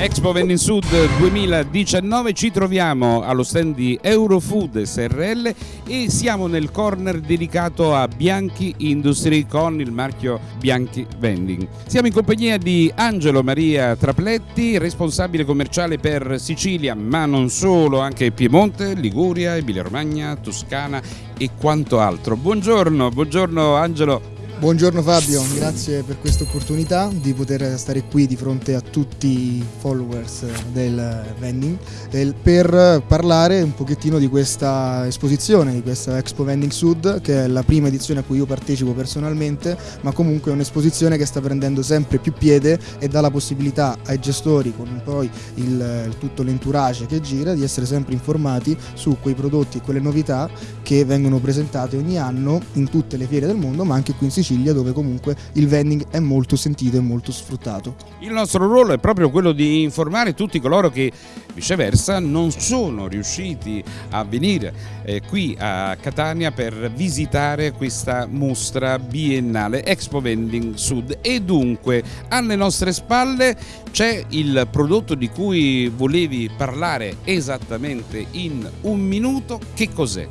Expo Vending Sud 2019 ci troviamo allo stand di Eurofood SRL e siamo nel corner dedicato a Bianchi Industry con il marchio Bianchi Vending. Siamo in compagnia di Angelo Maria Trapletti, responsabile commerciale per Sicilia, ma non solo, anche Piemonte, Liguria, Emilia Romagna, Toscana e quanto altro. Buongiorno, buongiorno Angelo. Buongiorno Fabio, grazie per questa opportunità di poter stare qui di fronte a tutti i followers del vending per parlare un pochettino di questa esposizione, di questa Expo Vending Sud che è la prima edizione a cui io partecipo personalmente ma comunque è un'esposizione che sta prendendo sempre più piede e dà la possibilità ai gestori con poi il, tutto l'entourage che gira di essere sempre informati su quei prodotti e quelle novità che vengono presentate ogni anno in tutte le fiere del mondo ma anche qui in Sicilia Sicilia dove comunque il vending è molto sentito e molto sfruttato. Il nostro ruolo è proprio quello di informare tutti coloro che viceversa non sono riusciti a venire eh, qui a Catania per visitare questa mostra biennale Expo Vending Sud e dunque alle nostre spalle c'è il prodotto di cui volevi parlare esattamente in un minuto, che cos'è?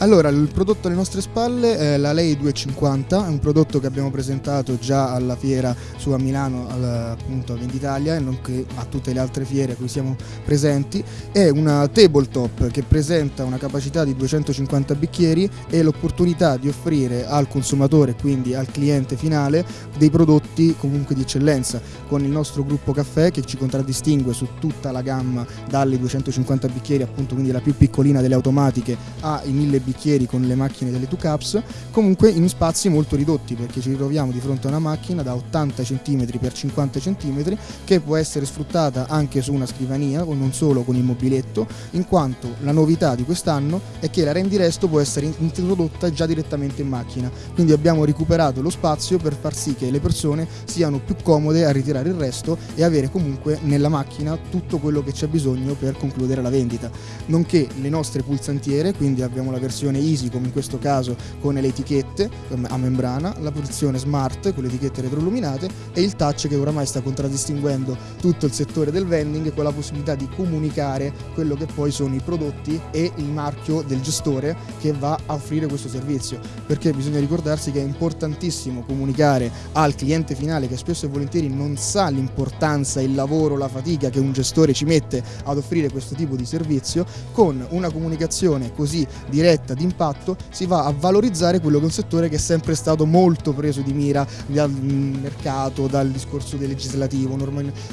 Allora, il prodotto alle nostre spalle è la Lei 250, è un prodotto che abbiamo presentato già alla fiera su a Milano, appunto a Venditalia e nonché a tutte le altre fiere a cui siamo presenti. È una tabletop che presenta una capacità di 250 bicchieri e l'opportunità di offrire al consumatore, quindi al cliente finale, dei prodotti comunque di eccellenza, con il nostro gruppo caffè che ci contraddistingue su tutta la gamma dalle 250 bicchieri, appunto quindi la più piccolina delle automatiche, ai 1000 bicchieri bicchieri con le macchine delle 2 Cups, comunque in spazi molto ridotti perché ci ritroviamo di fronte a una macchina da 80 cm x 50 cm che può essere sfruttata anche su una scrivania o non solo con il mobiletto, in quanto la novità di quest'anno è che la rendi resto può essere introdotta già direttamente in macchina, quindi abbiamo recuperato lo spazio per far sì che le persone siano più comode a ritirare il resto e avere comunque nella macchina tutto quello che c'è bisogno per concludere la vendita, nonché le nostre pulsantiere, quindi abbiamo la versione versione easy come in questo caso con le etichette a membrana, la posizione smart con le etichette retroilluminate e il touch che oramai sta contraddistinguendo tutto il settore del vending con la possibilità di comunicare quello che poi sono i prodotti e il marchio del gestore che va a offrire questo servizio. Perché bisogna ricordarsi che è importantissimo comunicare al cliente finale che spesso e volentieri non sa l'importanza, il lavoro, la fatica che un gestore ci mette ad offrire questo tipo di servizio. Con una comunicazione così diretta diretta d'impatto si va a valorizzare quello che è un settore che è sempre stato molto preso di mira dal mercato, dal discorso del legislativo.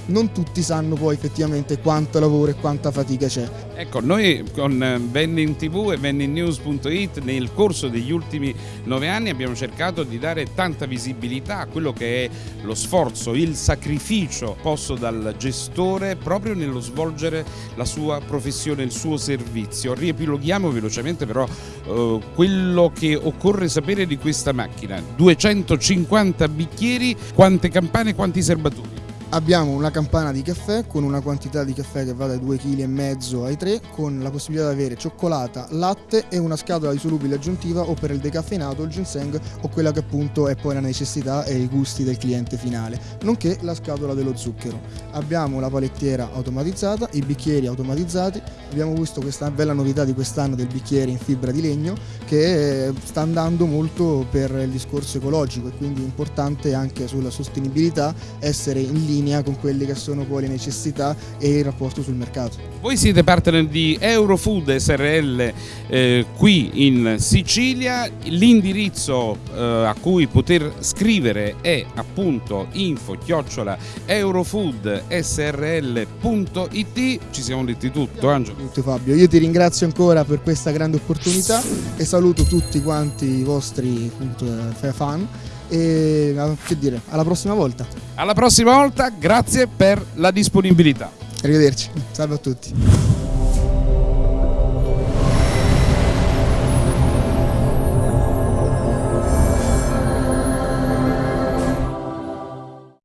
Non tutti sanno poi effettivamente quanto lavoro e quanta fatica c'è. Ecco, noi con Vending TV e vendingnews.it nel corso degli ultimi nove anni abbiamo cercato di dare tanta visibilità a quello che è lo sforzo, il sacrificio posto dal gestore proprio nello svolgere la sua professione, il suo servizio. Riepiloghiamo velocemente però eh, quello che occorre sapere di questa macchina. 250 bicchieri quante campane quanti serbaturi Abbiamo una campana di caffè con una quantità di caffè che va dai 2,5 kg ai 3 con la possibilità di avere cioccolata, latte e una scatola di solubile aggiuntiva o per il decaffeinato, il ginseng o quella che appunto è poi la necessità e i gusti del cliente finale, nonché la scatola dello zucchero. Abbiamo la palettiera automatizzata, i bicchieri automatizzati, abbiamo visto questa bella novità di quest'anno del bicchiere in fibra di legno che sta andando molto per il discorso ecologico e quindi è importante anche sulla sostenibilità essere in linea linea con quelle che sono poi le necessità e il rapporto sul mercato. Voi siete partner di Eurofood SRL eh, qui in Sicilia, l'indirizzo eh, a cui poter scrivere è appunto info chiocciola eurofoodsrl.it ci siamo detti tutto Angelo. Tutto Fabio, io ti ringrazio ancora per questa grande opportunità e saluto tutti quanti i vostri appunto, eh, fan e che dire, alla prossima volta. Alla prossima volta, grazie per la disponibilità. Arrivederci, salve a tutti.